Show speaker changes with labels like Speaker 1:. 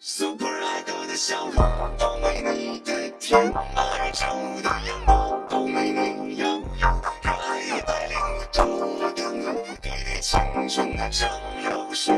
Speaker 1: Super Idol 的笑容都没你的甜，爱唱的阳光都没你耀眼，可爱一百零五我的努力，青春的蒸馏水。